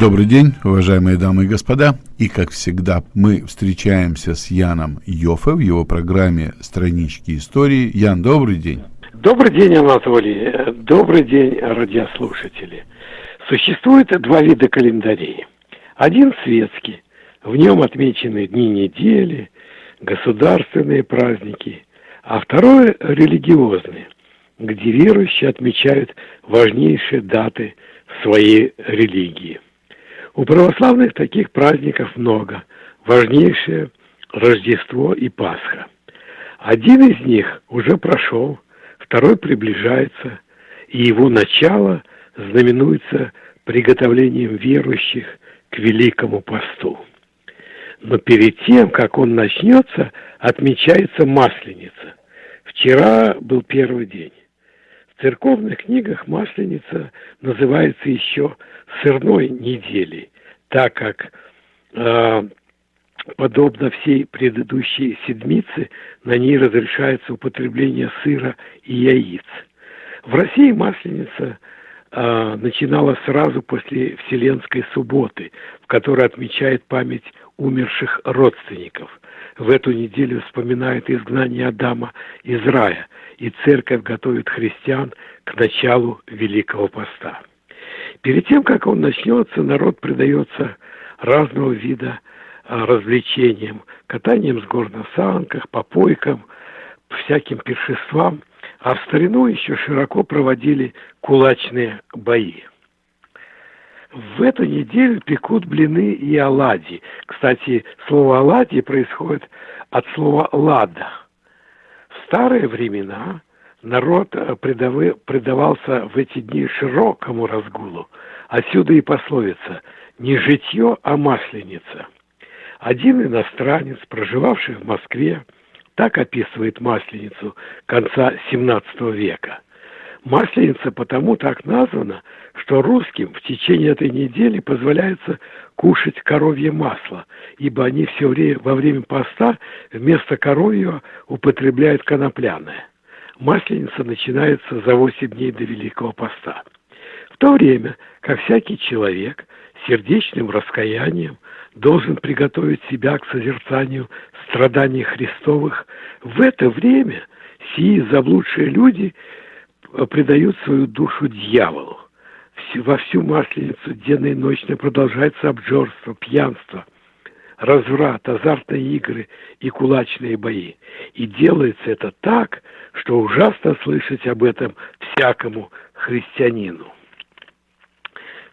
Добрый день, уважаемые дамы и господа. И, как всегда, мы встречаемся с Яном Йофе в его программе «Странички истории». Ян, добрый день. Добрый день, Анатолий. Добрый день, радиослушатели. Существует два вида календарей. Один светский. В нем отмечены дни недели, государственные праздники. А второй религиозный, где верующие отмечают важнейшие даты своей религии – у православных таких праздников много. Важнейшее – Рождество и Пасха. Один из них уже прошел, второй приближается, и его начало знаменуется приготовлением верующих к Великому посту. Но перед тем, как он начнется, отмечается Масленица. Вчера был первый день. В церковных книгах Масленица называется еще сырной неделей, так как э, подобно всей предыдущей седмице, на ней разрешается употребление сыра и яиц. В России Масленица э, начинала сразу после Вселенской субботы, в которой отмечает память умерших родственников. В эту неделю вспоминают изгнание Адама из рая – и церковь готовит христиан к началу Великого Поста. Перед тем, как он начнется, народ предается разного вида а, развлечениям, катанием с гор на санках, попойкам, всяким пиршествам, а в старину еще широко проводили кулачные бои. В эту неделю пекут блины и оладьи. Кстати, слово оладьи происходит от слова «лада», старые времена народ э, предавался в эти дни широкому разгулу. Отсюда и пословица «не житье, а масленица». Один иностранец, проживавший в Москве, так описывает Масленицу конца XVII века. Масленица потому так названа, что русским в течение этой недели позволяется кушать коровье масло, ибо они все время, во время поста вместо коровьего употребляют конопляное. Масленица начинается за 8 дней до Великого Поста. В то время, как всякий человек сердечным раскаянием должен приготовить себя к созерцанию страданий Христовых, в это время сии заблудшие люди предают свою душу дьяволу во всю масленицу денно и ночно продолжается обжорство, пьянство, разврат, азартные игры и кулачные бои. И делается это так, что ужасно слышать об этом всякому христианину.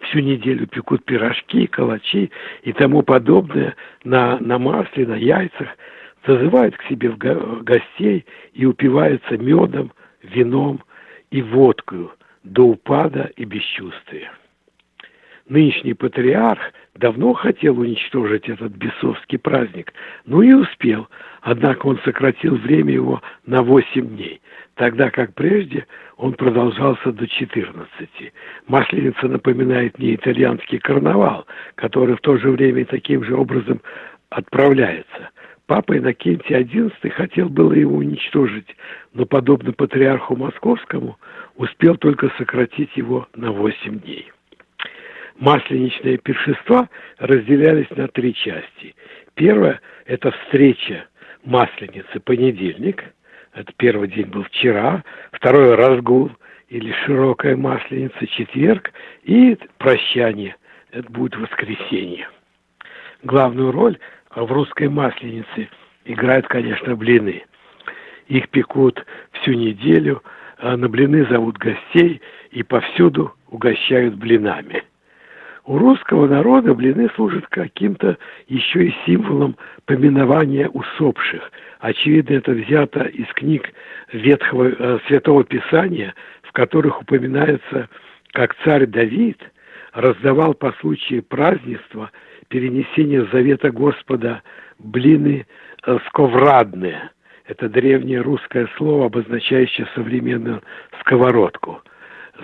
Всю неделю пекут пирожки, калачи и тому подобное на, на масле, на яйцах, зазывают к себе в гостей и упиваются медом, вином и водкою – до упада и бесчувствия. Нынешний патриарх давно хотел уничтожить этот бесовский праздник, но и успел, однако он сократил время его на 8 дней, тогда как прежде он продолжался до 14. Масленица напоминает мне итальянский карнавал, который в то же время таким же образом отправляется. Папа Иннокентий XI хотел было его уничтожить, но, подобно патриарху московскому, успел только сократить его на 8 дней. Масленичные пиршества разделялись на три части. Первое – это встреча Масленицы, понедельник, это первый день был вчера, второе – разгул или широкая Масленица, четверг, и прощание, это будет воскресенье. Главную роль в русской Масленице играют, конечно, блины. Их пекут всю неделю – а на блины зовут гостей и повсюду угощают блинами. У русского народа блины служат каким-то еще и символом поминования усопших. Очевидно, это взято из книг Ветхого э, Святого Писания, в которых упоминается, как царь Давид раздавал по случаю празднества перенесения завета Господа блины э, сковрадные – это древнее русское слово, обозначающее современную сковородку.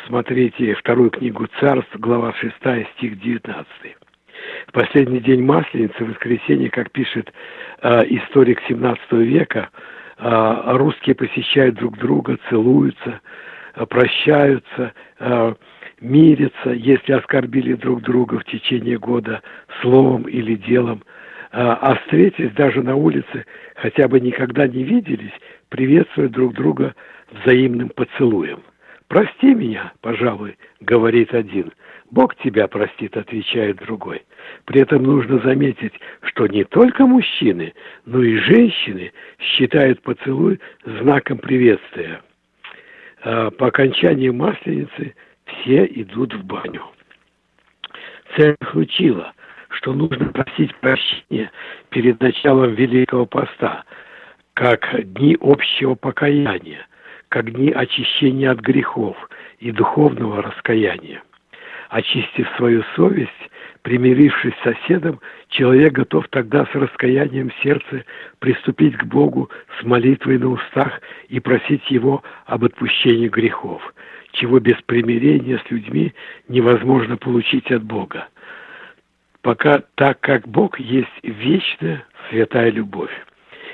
Смотрите вторую книгу Царств, глава 6, стих 19. В последний день Масленицы, воскресенье, как пишет э, историк 17 века, э, русские посещают друг друга, целуются, э, прощаются, э, мирятся, если оскорбили друг друга в течение года словом или делом, а, а встретясь даже на улице, хотя бы никогда не виделись, приветствуют друг друга взаимным поцелуем. «Прости меня, пожалуй», — говорит один. «Бог тебя простит», — отвечает другой. При этом нужно заметить, что не только мужчины, но и женщины считают поцелуй знаком приветствия. А по окончании Масленицы все идут в баню. Церковь учила, что нужно просить прощения перед началом Великого Поста, как дни общего покаяния, как дни очищения от грехов и духовного раскаяния. Очистив свою совесть, примирившись с соседом, человек готов тогда с раскаянием в сердце приступить к Богу с молитвой на устах и просить Его об отпущении грехов, чего без примирения с людьми невозможно получить от Бога. Пока так как Бог есть вечная святая любовь.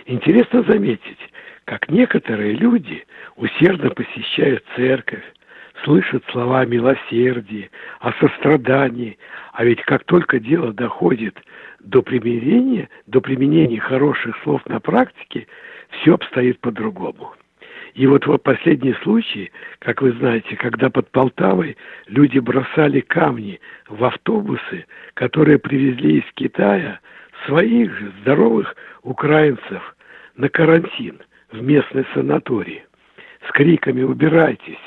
Интересно заметить, как некоторые люди усердно посещают церковь, слышат слова о милосердии, о сострадании, а ведь как только дело доходит до примирения, до применения хороших слов на практике, все обстоит по-другому. И вот в последний случай, как вы знаете, когда под Полтавой люди бросали камни в автобусы, которые привезли из Китая своих же здоровых украинцев на карантин в местный санаторий с криками «Убирайтесь!»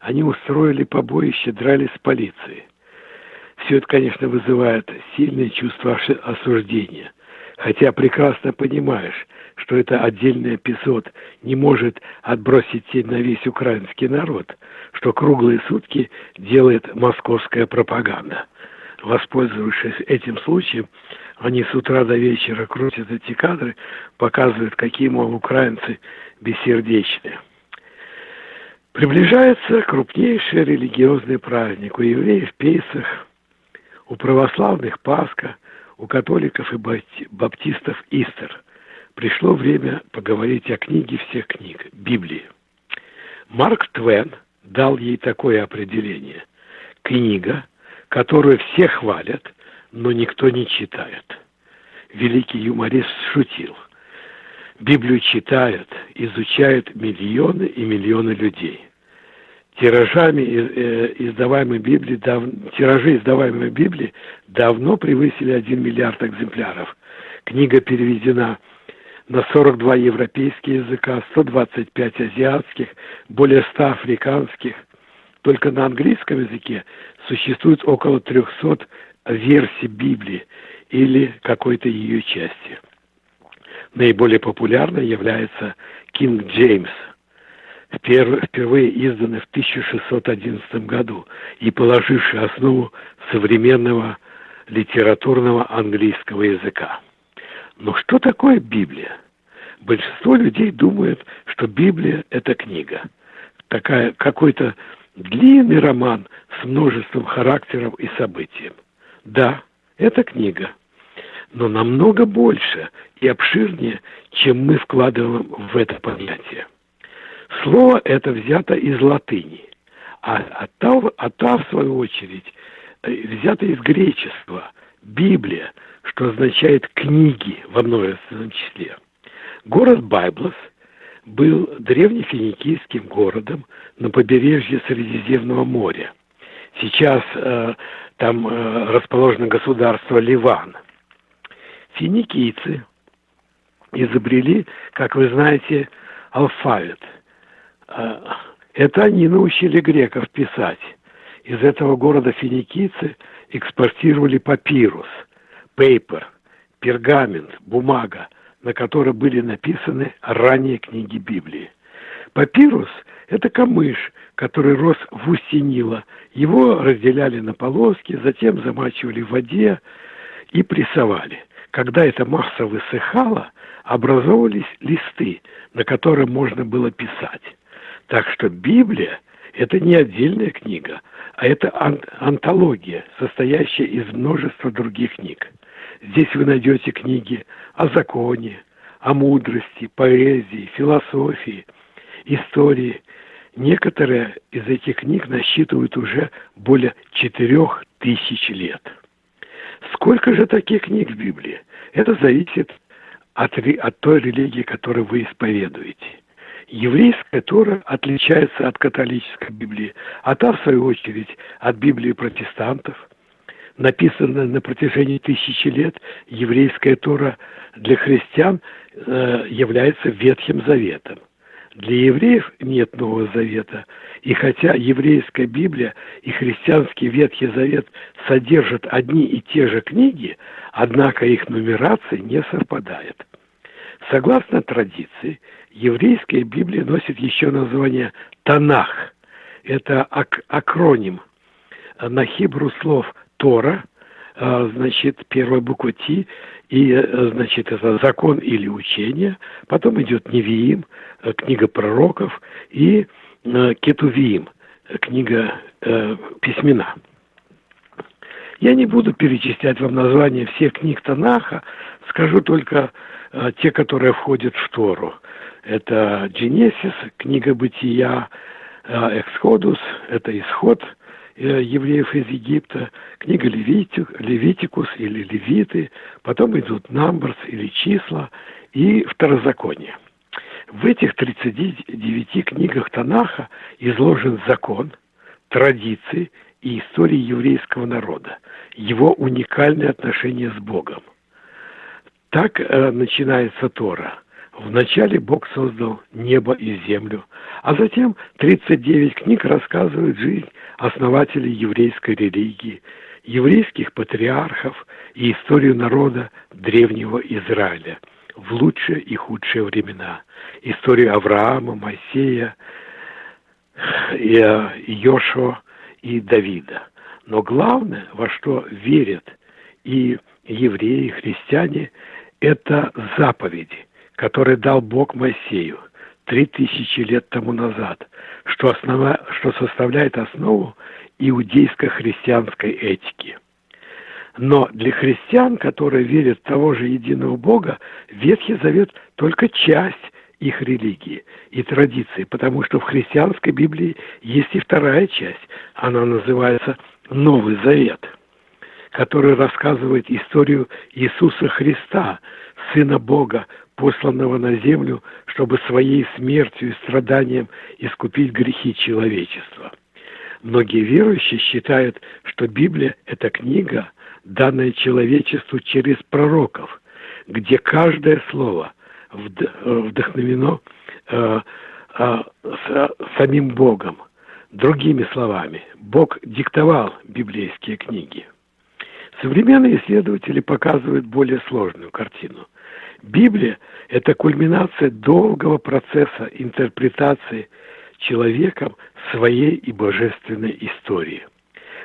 Они устроили побоище, дрались с полицией. Все это, конечно, вызывает сильное чувство осуждения. Хотя прекрасно понимаешь, что это отдельный эпизод не может отбросить тень на весь украинский народ, что круглые сутки делает московская пропаганда. Воспользовавшись этим случаем, они с утра до вечера крутят эти кадры, показывают, какие, мол, украинцы бессердечные. Приближается крупнейший религиозный праздник. У евреев Пейсах, у православных Пасха, у католиков и баптистов Истер. Пришло время поговорить о книге всех книг, Библии. Марк Твен дал ей такое определение. Книга, которую все хвалят, но никто не читает. Великий юморист шутил – Библию читают, изучают миллионы и миллионы людей. Тиражами э, издаваемой Библии, дав... тиражи издаваемой Библии давно превысили 1 миллиард экземпляров. Книга переведена на 42 европейские языка, 125 азиатских, более 100 африканских. Только на английском языке существует около 300 версий Библии или какой-то ее части наиболее популярной является Кинг Джеймс, впервые изданный в 1611 году и положивший основу современного литературного английского языка. Но что такое Библия? Большинство людей думает, что Библия – это книга. Такая, какой-то длинный роман с множеством характеров и событий. Да, это книга – но намного больше и обширнее, чем мы вкладываем в это понятие. Слово это взято из латыни, а ата, ата в свою очередь, э, взято из греческого, Библия, что означает книги во множественном числе. Город Байблос был древнефиникийским городом на побережье Средиземного моря. Сейчас э, там э, расположено государство Ливан – финикийцы изобрели, как вы знаете, алфавит. А, это они научили греков писать. Из этого города финикийцы экспортировали папирус, пейпер, пергамент, бумага, на которой были написаны ранние книги Библии. Папирус – это камыш, который рос в устье Нила. Его разделяли на полоски, затем замачивали в воде и прессовали. Когда эта масса высыхала, образовывались листы, на которых можно было писать. Так что Библия – это не отдельная книга, а это ан антология, состоящая из множества других книг. Здесь вы найдете книги о законе, о мудрости, поэзии, философии, истории, некоторые из этих книг насчитывают уже более четырех тысяч лет. Сколько же таких книг в Библии? Это зависит от, от той религии, которую вы исповедуете. Еврейская Тора отличается от католической Библии, а та, в свою очередь, от Библии протестантов. Написанная на протяжении тысячи лет, еврейская Тора для христиан э, является Ветхим Заветом. Для евреев нет Нового Завета. И хотя еврейская Библия и христианский Ветхий Завет содержат одни и те же книги, однако их нумерация не совпадает. Согласно традиции, еврейская Библия носит еще название Танах. Это ак акроним на хибру слов Тора, а, значит, первая буква Ти, и, э, значит, это закон или учение. Потом идет Невиим, э, книга пророков, и э, Кетувиим, книга письмена. Я не буду перечислять вам названия всех книг Танаха, скажу только те, которые входят в Тору. Это Дженесис, книга Бытия, э, Эксходус, это Исход э, евреев из Египта, книга Левитик, Левитикус или Левиты, потом идут Намберс или Числа и Второзаконие. В этих 39 книгах Танаха изложен закон, традиции и истории еврейского народа, его уникальные отношения с Богом. Так э, начинается Тора. Вначале Бог создал небо и землю, а затем 39 книг рассказывают жизнь основателей еврейской религии, еврейских патриархов и историю народа древнего Израиля в лучшие и худшие времена. Историю Авраама, Моисея, Йошуа и Давида. Но главное, во что верят и евреи, и христиане, это заповеди, которые дал Бог Моисею три тысячи лет тому назад, что, основа, что составляет основу иудейско-христианской этики. Но для христиан, которые верят в того же единого Бога, Ветхий Завет только часть их религии и традиции, потому что в христианской Библии есть и вторая часть, она называется Новый Завет, который рассказывает историю Иисуса Христа, Сына Бога, посланного на землю, чтобы своей смертью и страданием искупить грехи человечества. Многие верующие считают, что Библия – это книга, данная человечеству через пророков, где каждое слово – вдохновено э, э, самим Богом. Другими словами, Бог диктовал библейские книги. Современные исследователи показывают более сложную картину. Библия – это кульминация долгого процесса интерпретации человеком своей и божественной истории.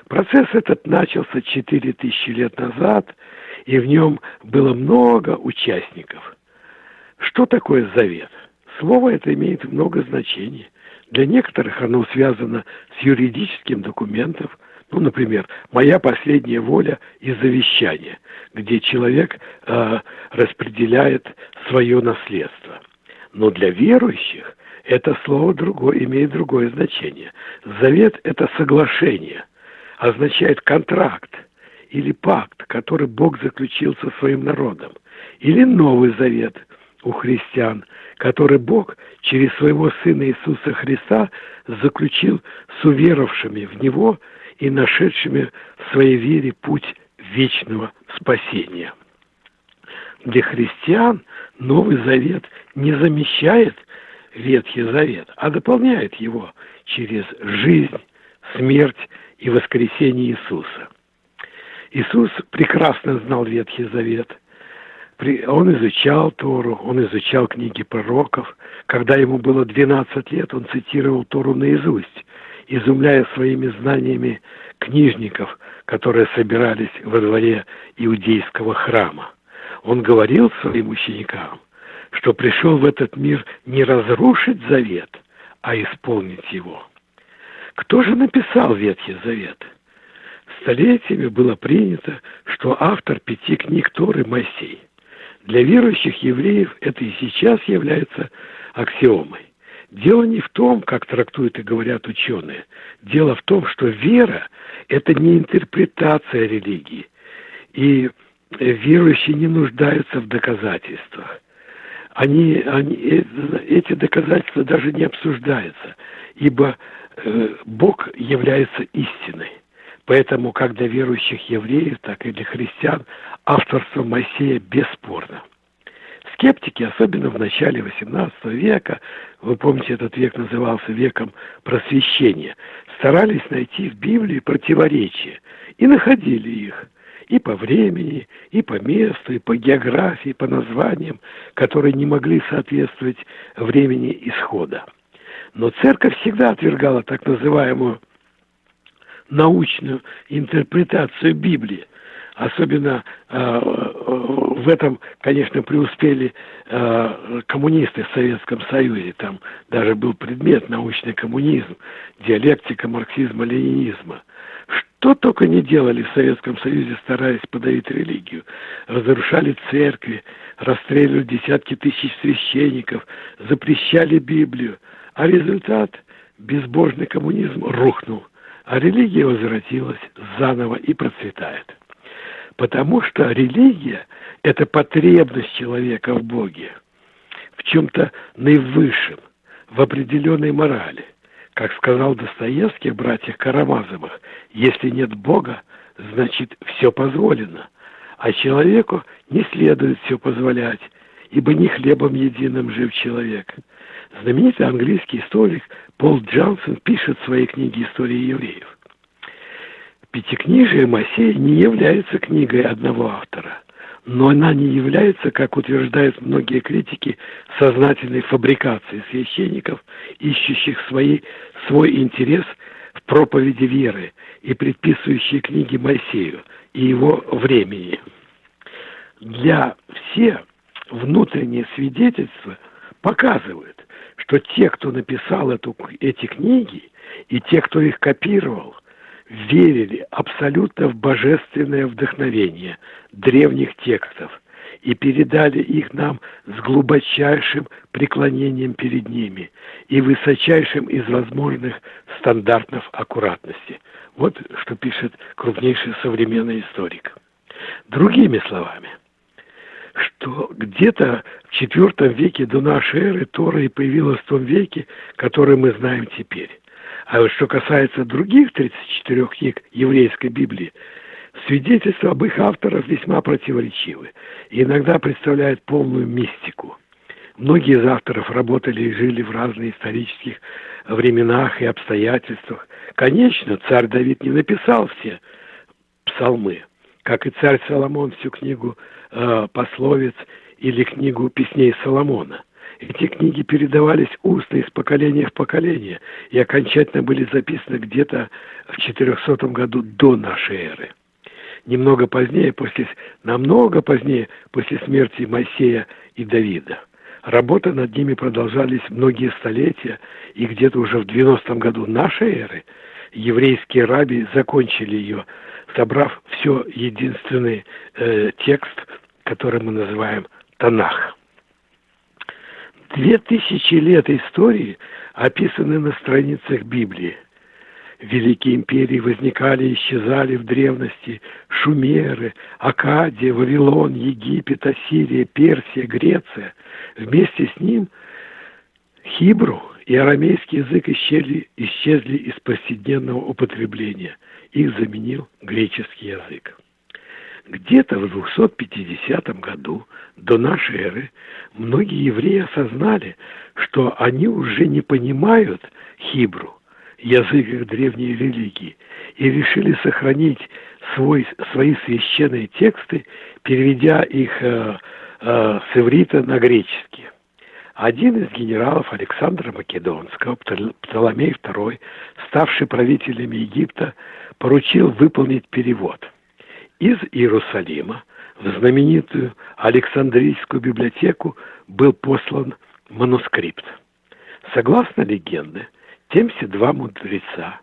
Процесс этот начался 4000 лет назад, и в нем было много участников – что такое завет? Слово это имеет много значений. Для некоторых оно связано с юридическим документом, ну, например, моя последняя воля и завещание, где человек э, распределяет свое наследство. Но для верующих это слово другое, имеет другое значение. Завет – это соглашение, означает контракт или пакт, который Бог заключил со своим народом. Или Новый Завет – у христиан, который Бог через своего Сына Иисуса Христа заключил с уверовавшими в Него и нашедшими в своей вере путь вечного спасения. Для христиан Новый Завет не замещает Ветхий Завет, а дополняет его через жизнь, смерть и воскресение Иисуса. Иисус прекрасно знал Ветхий Завет – он изучал Тору, он изучал книги пророков. Когда ему было 12 лет, он цитировал Тору наизусть, изумляя своими знаниями книжников, которые собирались во дворе иудейского храма. Он говорил своим ученикам, что пришел в этот мир не разрушить завет, а исполнить его. Кто же написал Ветхий Завет? Столетиями было принято, что автор пяти книг Торы Моисей – для верующих евреев это и сейчас является аксиомой. Дело не в том, как трактуют и говорят ученые. Дело в том, что вера – это не интерпретация религии. И верующие не нуждаются в доказательствах. Они, они, эти доказательства даже не обсуждаются, ибо э, Бог является истиной. Поэтому как для верующих евреев, так и для христиан авторство Моисея бесспорно. Скептики, особенно в начале XVIII века, вы помните, этот век назывался веком просвещения, старались найти в Библии противоречия и находили их и по времени, и по месту, и по географии, и по названиям, которые не могли соответствовать времени исхода. Но церковь всегда отвергала так называемую научную интерпретацию Библии. Особенно э, в этом, конечно, преуспели э, коммунисты в Советском Союзе. Там даже был предмет научный коммунизм, диалектика марксизма-ленинизма. Что только не делали в Советском Союзе, стараясь подавить религию. Разрушали церкви, расстреливали десятки тысяч священников, запрещали Библию. А результат – безбожный коммунизм рухнул – а религия возвратилась заново и процветает. Потому что религия – это потребность человека в Боге, в чем-то наивысшем, в определенной морали. Как сказал Достоевский в «Братьях Карамазовых», если нет Бога, значит все позволено, а человеку не следует все позволять, ибо не хлебом единым жив человек. Знаменитый английский историк Пол Джонсон пишет в своей книге «История евреев». Пятикнижие Моисея не является книгой одного автора, но она не является, как утверждают многие критики, сознательной фабрикацией священников, ищущих свои, свой интерес в проповеди веры и предписывающие книги Моисею и его времени. Для всех внутренние свидетельства показывают, что те, кто написал эту, эти книги, и те, кто их копировал, верили абсолютно в божественное вдохновение древних текстов и передали их нам с глубочайшим преклонением перед ними и высочайшим из возможных стандартов аккуратности. Вот что пишет крупнейший современный историк. Другими словами – что где-то в IV веке до нашей эры Тора и появилась в том веке, который мы знаем теперь. А вот что касается других 34 книг еврейской Библии, свидетельства об их авторах весьма противоречивы и иногда представляют полную мистику. Многие из авторов работали и жили в разных исторических временах и обстоятельствах. Конечно, царь Давид не написал все псалмы, как и царь Соломон всю книгу э, пословиц или книгу песней Соломона. Эти книги передавались устно из поколения в поколение и окончательно были записаны где-то в 400 году до нашей эры. Немного позднее, после, намного позднее, после смерти Моисея и Давида. Работа над ними продолжались многие столетия, и где-то уже в 90 году нашей эры еврейские раби закончили ее, собрав все единственный э, текст который мы называем Танах. Две тысячи лет истории описаны на страницах Библии. Великие империи возникали и исчезали в древности. Шумеры, Акадия, Вавилон, Египет, Ассирия, Персия, Греция. Вместе с ним Хибру и арамейский язык исчезли, исчезли из повседневного употребления. Их заменил греческий язык. Где-то в 250 году до нашей эры многие евреи осознали, что они уже не понимают хибру, язык их древней религии, и решили сохранить свой, свои священные тексты, переведя их э, э, с иврита на греческий. Один из генералов Александра Македонского, Птоломей II, ставший правителем Египта, поручил выполнить перевод – из Иерусалима в знаменитую Александрийскую библиотеку был послан манускрипт. Согласно легенде, те два мудреца,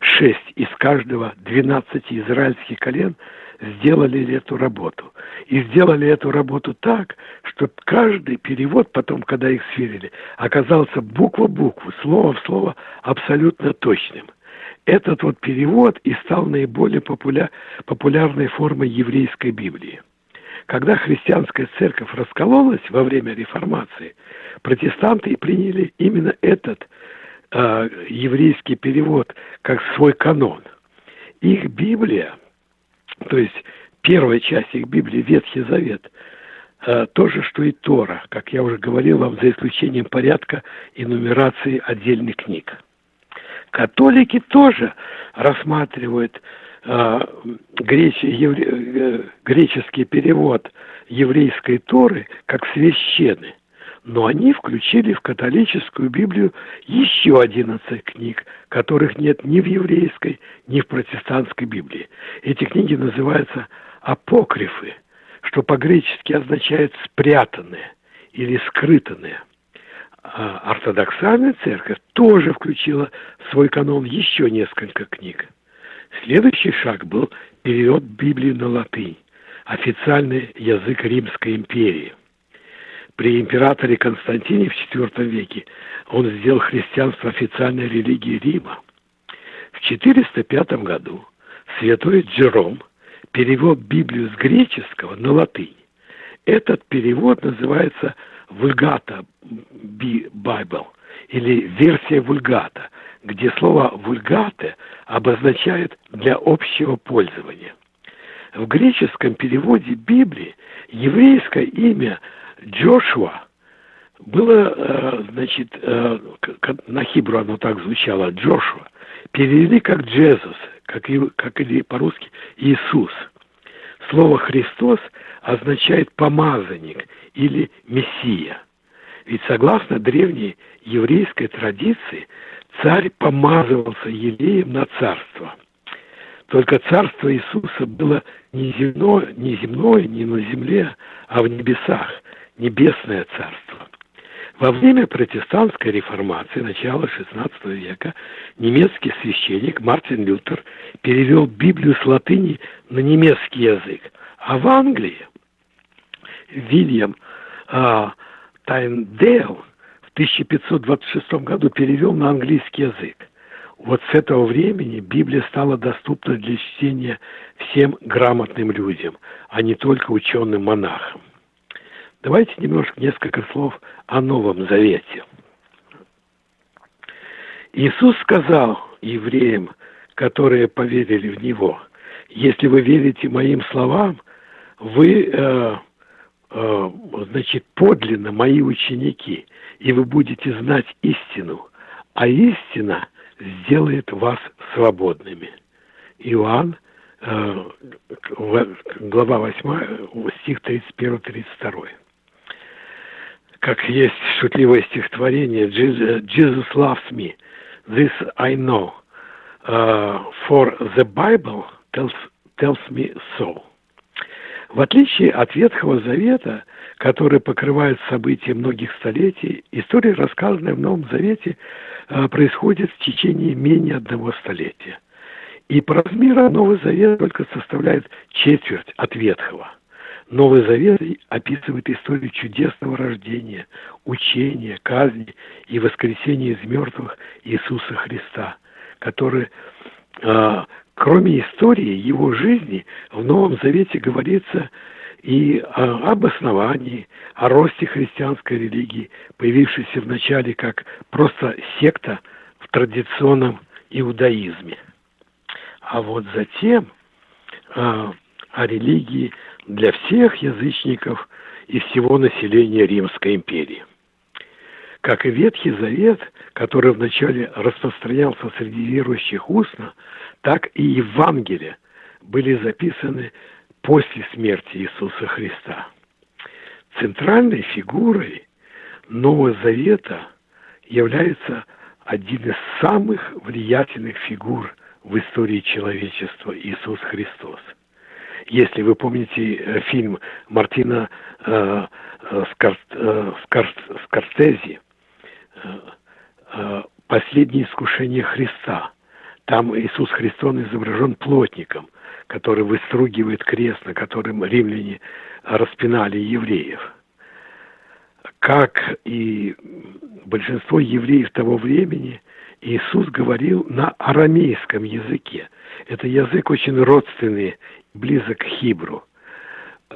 шесть из каждого двенадцати израильских колен сделали эту работу. И сделали эту работу так, что каждый перевод потом, когда их сверили, оказался буква в букву, слово в слово абсолютно точным. Этот вот перевод и стал наиболее популя... популярной формой еврейской Библии. Когда христианская церковь раскололась во время реформации, протестанты приняли именно этот э, еврейский перевод как свой канон. Их Библия, то есть первая часть их Библии, Ветхий Завет, э, то же, что и Тора, как я уже говорил вам, за исключением порядка и нумерации отдельных книг. Католики тоже рассматривают э, греч, евре, э, греческий перевод еврейской Торы как священный но они включили в католическую Библию еще 11 книг, которых нет ни в еврейской, ни в протестантской Библии. Эти книги называются апокрифы, что по-гречески означает «спрятанные» или «скрытанные». А ортодоксальная церковь тоже включила в свой канон еще несколько книг. Следующий шаг был перевод Библии на латынь, официальный язык Римской империи – при императоре Константине в IV веке он сделал христианство официальной религией Рима. В 405 году святой Джером перевел Библию с греческого на латынь. Этот перевод называется «Вульгата Bible» или версия «Вульгата», где слово «вульгате» обозначает «для общего пользования». В греческом переводе Библии еврейское имя – Джошуа было, э, значит, э, на хибру оно так звучало, Джошуа, перевели как Джезус, как, как или по-русски Иисус. Слово «Христос» означает «помазанник» или «мессия». Ведь согласно древней еврейской традиции, царь помазывался елеем на царство. Только царство Иисуса было не земное, не земное, не на земле, а в небесах – небесное царство. Во время протестантской реформации начала XVI века немецкий священник Мартин Лютер перевел Библию с латыни на немецкий язык, а в Англии Вильям а, Тайндейл в 1526 году перевел на английский язык. Вот с этого времени Библия стала доступна для чтения всем грамотным людям, а не только ученым-монахам. Давайте немножко несколько слов о Новом Завете. Иисус сказал евреям, которые поверили в Него, если вы верите моим словам, вы, э, э, значит, подлинно мои ученики, и вы будете знать истину, а истина сделает вас свободными. Иоанн, э, глава 8, стих 31-32 как есть шутливое стихотворение «Jesus loves me, this I know, uh, for the Bible tells, tells me so». В отличие от Ветхого Завета, который покрывает события многих столетий, история, рассказанная в Новом Завете, uh, происходит в течение менее одного столетия. И по размеру Новый Завет только составляет четверть от Ветхого – Новый Завет описывает историю чудесного рождения, учения, казни и воскресения из мертвых Иисуса Христа, который, э, кроме истории его жизни, в Новом Завете говорится и об основании, о росте христианской религии, появившейся вначале как просто секта в традиционном иудаизме. А вот затем э, о религии для всех язычников и всего населения Римской империи. Как и Ветхий Завет, который вначале распространялся среди верующих устно, так и Евангелия были записаны после смерти Иисуса Христа. Центральной фигурой Нового Завета является один из самых влиятельных фигур в истории человечества Иисус Христос – если вы помните э, фильм Мартина э, э, Скар, э, Скар, Скорсезе э, э, «Последнее искушение Христа», Там Иисус Христос изображен плотником, который выстругивает крест, на котором римляне распинали евреев. Как и большинство евреев того времени, Иисус говорил на арамейском языке. Это язык очень родственный, близок к хибру.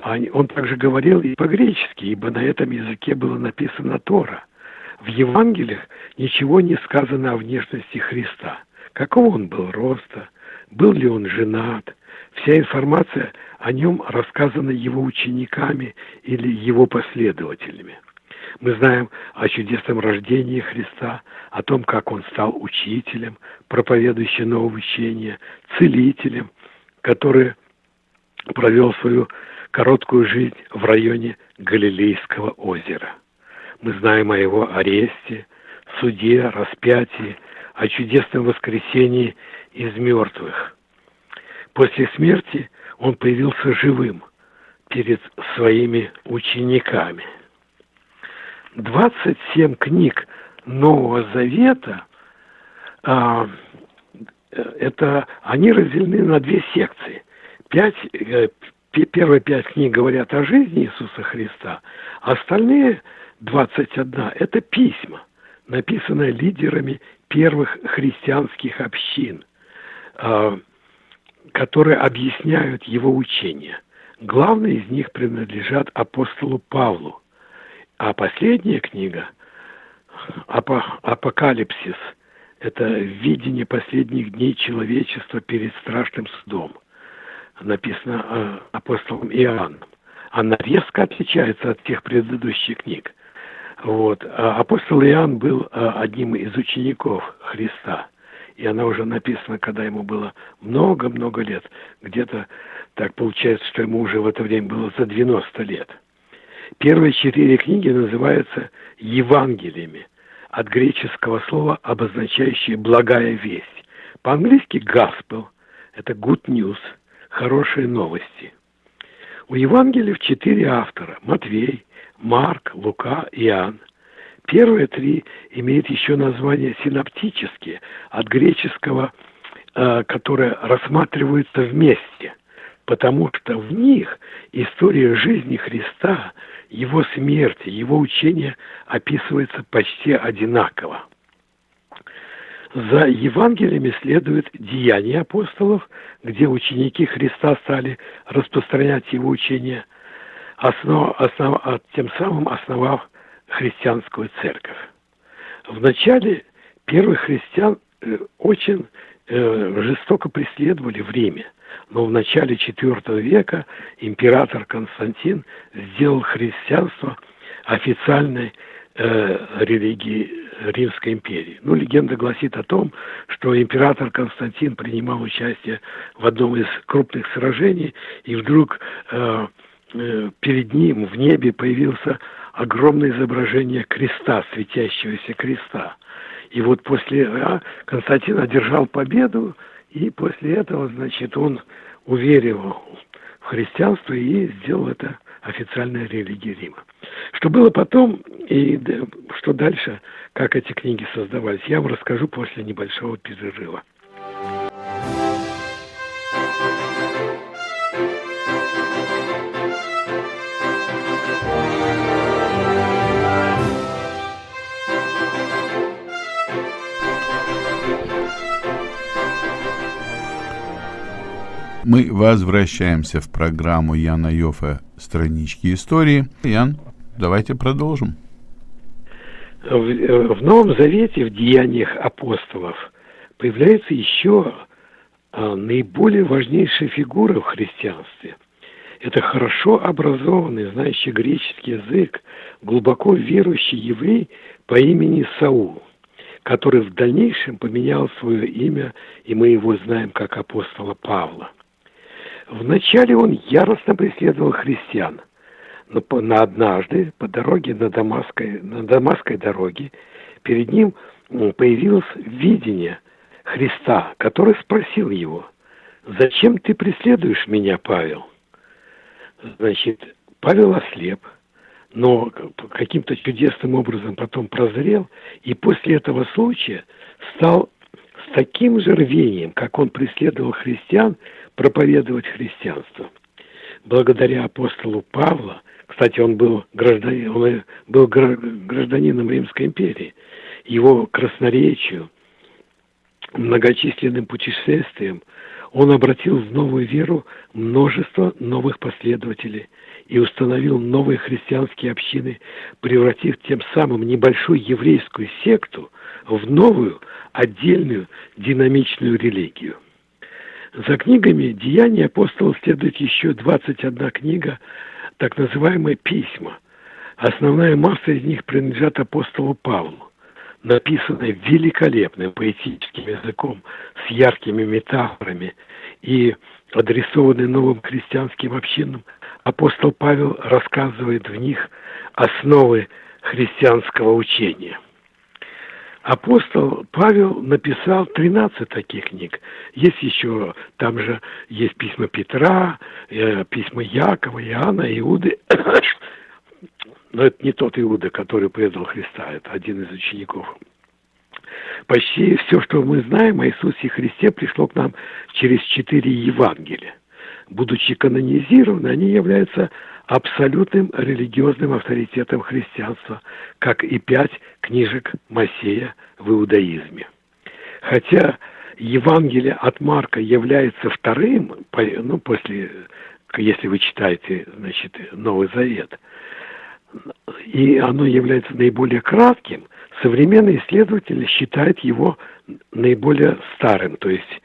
Он также говорил и по-гречески, ибо на этом языке было написано Тора. В Евангелиях ничего не сказано о внешности Христа. Какого он был роста, был ли он женат. Вся информация о нем рассказана его учениками или его последователями. Мы знаем о чудесном рождении Христа, о том, как он стал учителем, проповедующим новое учение, целителем, который провел свою короткую жизнь в районе Галилейского озера. Мы знаем о его аресте, суде, распятии, о чудесном воскресении из мертвых. После смерти он появился живым перед своими учениками. 27 книг Нового Завета а, это они разделены на две секции. Пять, э, первые пять книг говорят о жизни Иисуса Христа, а остальные 21 – это письма, написанные лидерами первых христианских общин, а, которые объясняют его учение. Главные из них принадлежат апостолу Павлу, а последняя книга «Апокалипсис» – это видение последних дней человечества перед страшным судом. Написано э, апостолом Иоанном. Она резко отличается от тех предыдущих книг. Вот. А апостол Иоанн был э, одним из учеников Христа. И она уже написана, когда ему было много-много лет. Где-то так получается, что ему уже в это время было за 90 лет – Первые четыре книги называются Евангелиями, от греческого слова, обозначающее «благая весть». По-английски «gospel» – это good news, хорошие новости. У Евангелиев четыре автора – Матвей, Марк, Лука, Иоанн. Первые три имеют еще название синоптические, от греческого, э, которое рассматриваются вместе, потому что в них история жизни Христа – его смерти, его учение описывается почти одинаково. За Евангелиями следует деяния апостолов, где ученики Христа стали распространять его учение, основ, основ, а тем самым основав христианскую церковь. В начале первых христиан э, очень э, жестоко преследовали в Риме. Но в начале IV века император Константин сделал христианство официальной э, религией Римской империи. Ну, легенда гласит о том, что император Константин принимал участие в одном из крупных сражений, и вдруг э, э, перед ним в небе появился огромное изображение креста, светящегося креста. И вот после а, Константин одержал победу, и после этого, значит, он уверил в христианство и сделал это официальной религией Рима. Что было потом и что дальше, как эти книги создавались, я вам расскажу после небольшого перерыва. Мы возвращаемся в программу Яна Йофа «Странички истории». Ян, давайте продолжим. В, в Новом Завете, в деяниях апостолов, появляется еще а, наиболее важнейшая фигура в христианстве. Это хорошо образованный, знающий греческий язык, глубоко верующий еврей по имени Саул, который в дальнейшем поменял свое имя, и мы его знаем как апостола Павла – Вначале он яростно преследовал христиан, но на однажды по дороге на Дамасской, на Дамасской дороге перед ним появилось видение Христа, который спросил его, «Зачем ты преследуешь меня, Павел?» Значит, Павел ослеп, но каким-то чудесным образом потом прозрел, и после этого случая стал таким же рвением, как он преследовал христиан, проповедовать христианство. Благодаря апостолу Павла, кстати, он был, гражданин, он был гражданином Римской империи, его красноречию, многочисленным путешествиям, он обратил в новую веру множество новых последователей и установил новые христианские общины, превратив тем самым небольшую еврейскую секту в новую, отдельную, динамичную религию. За книгами «Деяния апостолов» следует еще 21 книга, так называемые «Письма». Основная масса из них принадлежат апостолу Павлу написанной великолепным поэтическим языком, с яркими метафорами и адресованной новым христианским общинам, апостол Павел рассказывает в них основы христианского учения. Апостол Павел написал 13 таких книг. Есть еще, там же есть письма Петра, э, письма Якова, Иоанна, Иуды. Но это не тот Иуда, который предал Христа, это один из учеников. Почти все, что мы знаем о Иисусе Христе, пришло к нам через четыре Евангелия. Будучи канонизированы, они являются абсолютным религиозным авторитетом христианства, как и пять книжек Моисея в иудаизме. Хотя Евангелие от Марка является вторым, ну, после, если вы читаете, значит, Новый Завет, и оно является наиболее кратким, современные исследователи считают его наиболее старым, то есть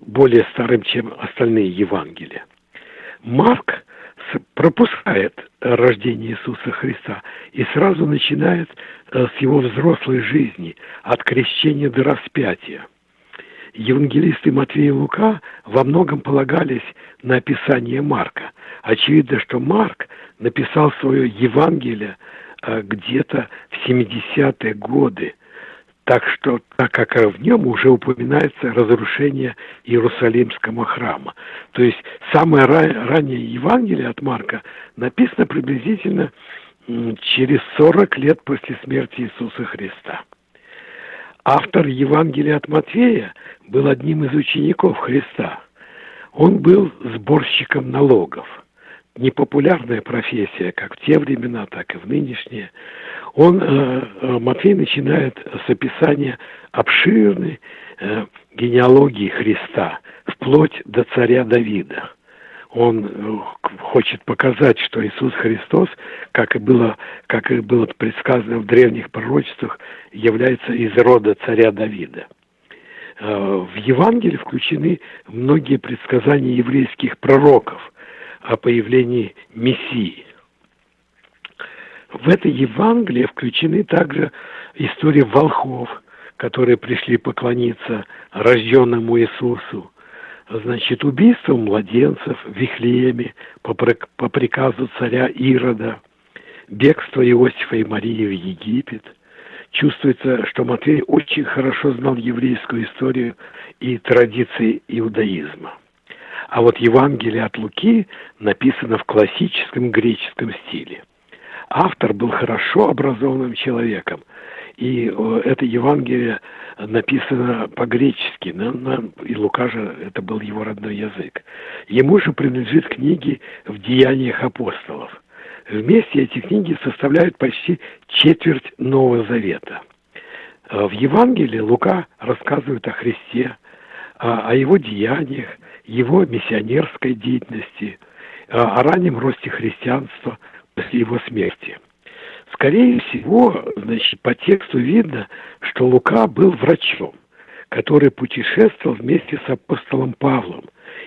более старым, чем остальные Евангелия. Марк пропускает рождение Иисуса Христа и сразу начинает э, с его взрослой жизни, от крещения до распятия. Евангелисты Матвей и Лука во многом полагались на описание Марка. Очевидно, что Марк написал свое Евангелие э, где-то в 70-е годы, так что, так как в нем уже упоминается разрушение Иерусалимского храма. То есть самое раннее Евангелие от Марка написано приблизительно через 40 лет после смерти Иисуса Христа. Автор Евангелия от Матфея был одним из учеников Христа. Он был сборщиком налогов – непопулярная профессия, как в те времена, так и в нынешние. Он, э, э, Матфей начинает с описания обширной э, генеалогии Христа, вплоть до царя Давида. Он хочет показать, что Иисус Христос, как и было, как и было предсказано в древних пророчествах, является из рода царя Давида. В Евангелии включены многие предсказания еврейских пророков – о появлении Мессии. В это Евангелие включены также истории волхов, которые пришли поклониться рожденному Иисусу, значит, убийство младенцев в Вифлееме по, по приказу царя Ирода, бегство Иосифа и Марии в Египет. Чувствуется, что Матвей очень хорошо знал еврейскую историю и традиции иудаизма. А вот Евангелие от Луки написано в классическом греческом стиле. Автор был хорошо образованным человеком, и это Евангелие написано по-гречески, и Лука же это был его родной язык. Ему же принадлежит книги в Деяниях апостолов. Вместе эти книги составляют почти четверть Нового Завета. В Евангелии Лука рассказывает о Христе, о его деяниях, его миссионерской деятельности, о раннем росте христианства его смерти. Скорее всего, значит, по тексту видно, что Лука был врачом, который путешествовал вместе с апостолом Павлом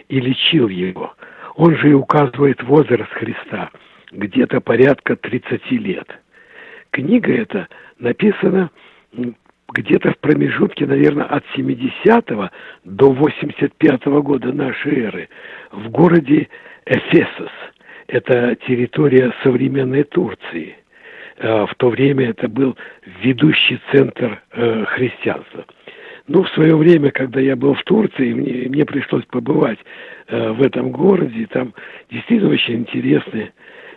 и лечил его. Он же и указывает возраст Христа, где-то порядка 30 лет. Книга эта написана где-то в промежутке, наверное, от 70 до 85 -го года нашей эры в городе Эфесос. Это территория современной Турции. Э, в то время это был ведущий центр э, христианства. Ну, в свое время, когда я был в Турции, мне, мне пришлось побывать э, в этом городе. Там действительно очень интересные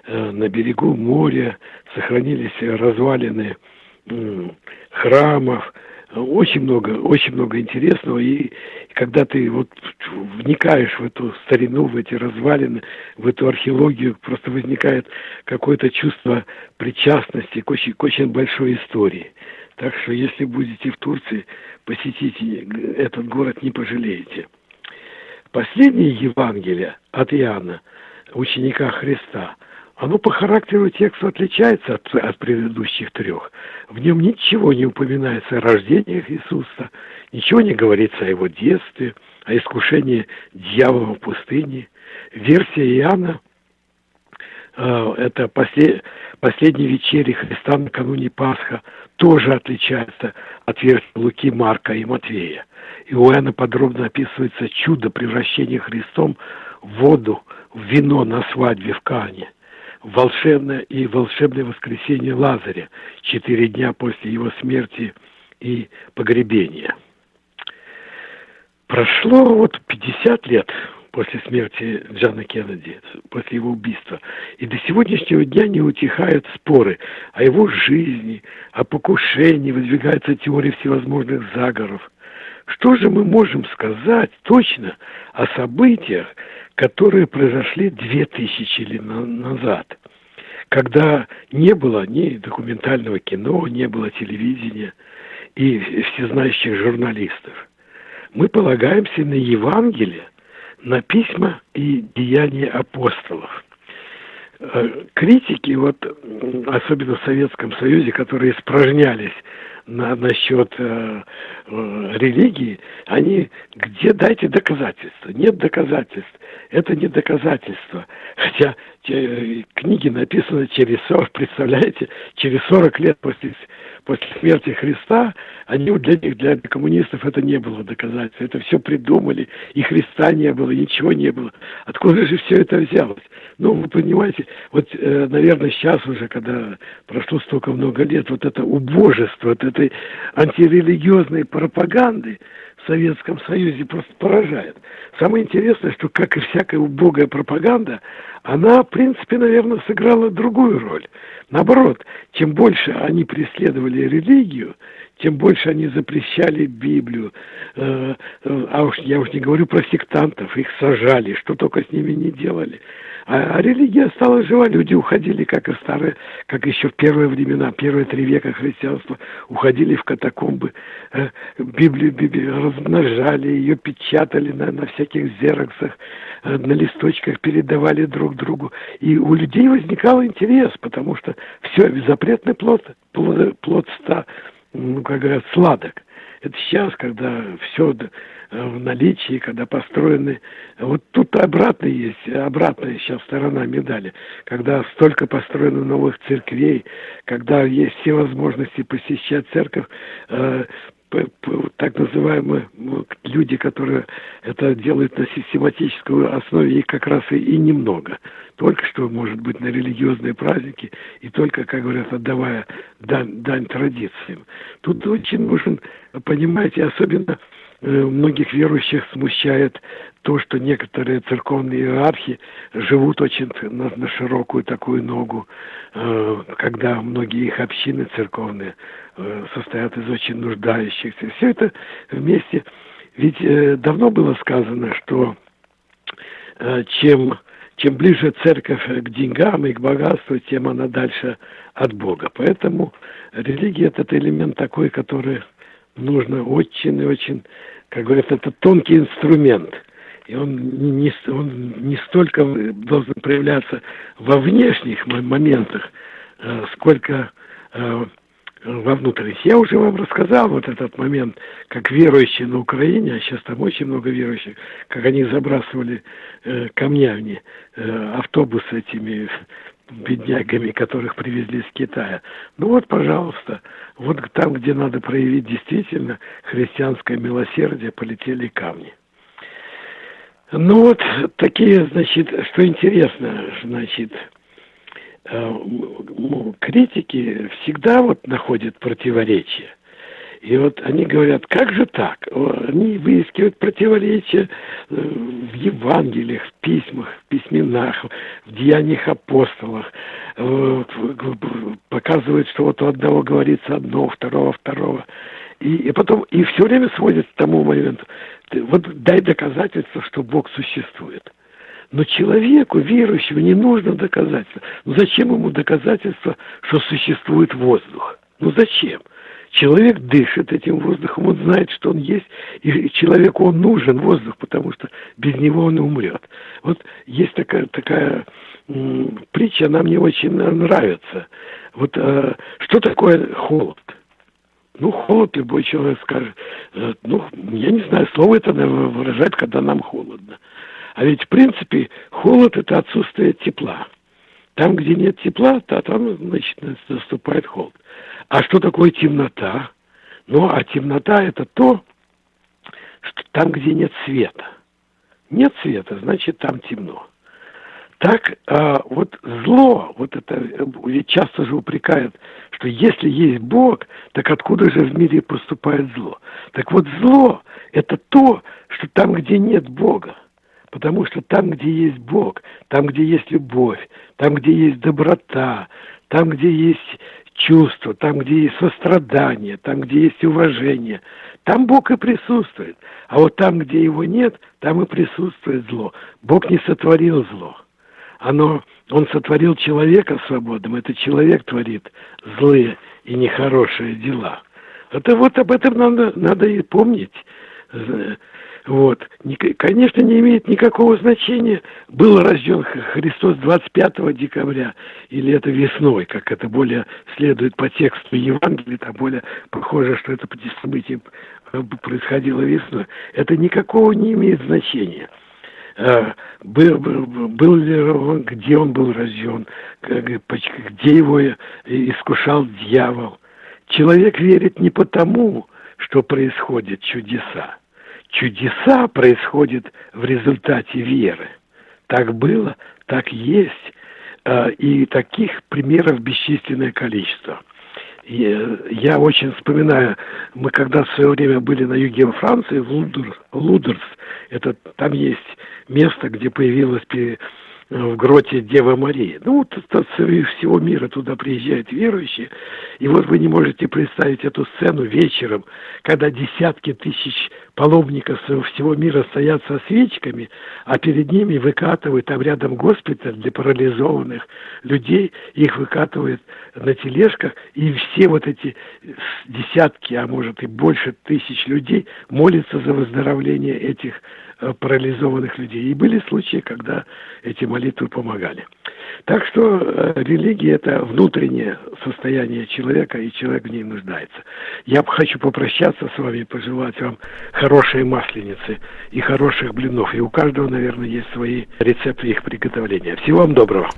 на берегу моря сохранились развалины храмов, очень много, очень много интересного, и когда ты вот вникаешь в эту старину, в эти развалины, в эту археологию, просто возникает какое-то чувство причастности к очень, к очень большой истории. Так что, если будете в Турции, посетите этот город, не пожалеете. Последнее Евангелие от Иоанна, ученика Христа, оно по характеру текста отличается от, от предыдущих трех. В нем ничего не упоминается о рождениях Иисуса, ничего не говорится о его детстве, о искушении дьявола в пустыне. Версия Иоанна э, это послед, последней вечери Христа накануне Пасха тоже отличается от версии Луки, Марка и Матвея. И у Иоанна подробно описывается чудо превращения Христом в воду, в вино на свадьбе в Кане – волшебное и волшебное воскресенье Лазаря, четыре дня после его смерти и погребения. Прошло вот 50 лет после смерти Джона Кеннеди, после его убийства. И до сегодняшнего дня не утихают споры о его жизни, о покушении, выдвигаются теории всевозможных заговоров. Что же мы можем сказать точно о событиях, которые произошли две тысячи лет назад, когда не было ни документального кино, не было телевидения и всезнающих журналистов. Мы полагаемся на Евангелие, на письма и деяния апостолов. Э, критики, вот, особенно в Советском Союзе, которые испражнялись на, насчет э, э, религии, они где дайте доказательства? Нет доказательств. Это не доказательство. Хотя те, книги написаны через 40, представляете, через 40 лет после, после смерти Христа, они для них, для коммунистов это не было доказательством. Это все придумали, и Христа не было, ничего не было. Откуда же все это взялось? Ну, вы понимаете, вот, э, наверное, сейчас уже, когда прошло столько много лет, вот это убожество, вот этой антирелигиозной пропаганды в Советском Союзе просто поражает. Самое интересное, что, как и всякая убогая пропаганда, она, в принципе, наверное, сыграла другую роль. Наоборот, чем больше они преследовали религию, тем больше они запрещали Библию. Э, э, а уж я уж не говорю про сектантов, их сажали, что только с ними не делали. А, а религия стала жива, люди уходили, как и старые, как еще в первые времена, первые три века христианства, уходили в катакомбы, э, Библию, Библию размножали, ее печатали на, на всяких зероксах, э, на листочках передавали друг другу. И у людей возникал интерес, потому что все, запретный плод, плод, плод ста, ну, как говорят, сладок. Это сейчас, когда все в наличии, когда построены... Вот тут обратно есть, обратная сейчас сторона медали. Когда столько построено новых церквей, когда есть все возможности посещать церковь, э, так называемые люди, которые это делают на систематической основе, их как раз и, и немного. Только что, может быть, на религиозные праздники, и только, как говорят, отдавая дань, дань традициям. Тут очень нужен, понимаете, особенно Э, многих верующих смущает то, что некоторые церковные иерархи живут очень на, на широкую такую ногу, э, когда многие их общины церковные э, состоят из очень нуждающихся. Все это вместе. Ведь э, давно было сказано, что э, чем, чем ближе церковь к деньгам и к богатству, тем она дальше от Бога. Поэтому религия – это элемент такой, который нужно очень и очень как говорят, это тонкий инструмент. И он не, он не столько должен проявляться во внешних моментах, э, сколько э, во внутренних. Я уже вам рассказал вот этот момент, как верующие на Украине, а сейчас там очень много верующих, как они забрасывали э, камнями э, автобусы этими беднягами, которых привезли из Китая. Ну вот, пожалуйста, вот там, где надо проявить действительно христианское милосердие, полетели камни. Ну вот такие, значит, что интересно, значит, э, критики всегда вот находят противоречия. И вот они говорят, как же так? Они выискивают противоречия э, в Евангелиях, в письмах, в письменах, в деяниях апостолов. Показывают, что вот у одного говорится одно, у второго второго. И, и потом, и все время сводит к тому моменту, вот дай доказательство, что Бог существует. Но человеку, верующему, не нужно доказательства. Ну зачем ему доказательства, что существует воздух? Ну зачем? Человек дышит этим воздухом, он знает, что он есть, и человеку он нужен, воздух, потому что без него он умрет. Вот есть такая, такая м, притча, она мне очень нравится. Вот э, что такое холод? Ну, холод любой человек скажет. Э, ну, я не знаю, слово это выражает, когда нам холодно. А ведь, в принципе, холод – это отсутствие тепла. Там, где нет тепла, то там, значит, наступает холод. А что такое темнота? Ну, а темнота – это то, что там, где нет света. Нет света, значит, там темно. Так а, вот зло, вот это, ведь часто же упрекают, что если есть Бог, так откуда же в мире поступает зло? Так вот зло – это то, что там, где нет Бога. Потому что там, где есть Бог, там, где есть любовь, там, где есть доброта, там, где есть чувство, там, где есть сострадание, там, где есть уважение, там Бог и присутствует. А вот там, где его нет, там и присутствует зло. Бог не сотворил зло оно, он сотворил человека свободным, это человек творит злые и нехорошие дела. Это вот об этом надо, надо и помнить. Вот. Конечно, не имеет никакого значения, был рожден Христос 25 декабря или это весной, как это более следует по тексту Евангелия, там более похоже, что это событие происходило весной. Это никакого не имеет значения. Э, был, был ли он, где он был рожден, где его искушал дьявол. Человек верит не потому, что происходят чудеса. Чудеса происходят в результате веры. Так было, так есть. Э, и таких примеров бесчисленное количество. Э, я очень вспоминаю, мы когда в свое время были на юге Франции, в Лудер, Лудерс, это там есть место, где появилась в гроте Дева Мария. Ну, вот со всего мира туда приезжают верующие, и вот вы не можете представить эту сцену вечером, когда десятки тысяч паломников всего мира стоят со свечками, а перед ними выкатывают, там рядом госпиталь для парализованных людей, их выкатывают на тележках, и все вот эти десятки, а может и больше тысяч людей молятся за выздоровление этих парализованных людей. И были случаи, когда эти молитвы помогали. Так что э, религия – это внутреннее состояние человека, и человек в ней нуждается. Я хочу попрощаться с вами, пожелать вам хорошей масленицы и хороших блинов. И у каждого, наверное, есть свои рецепты их приготовления. Всего вам доброго.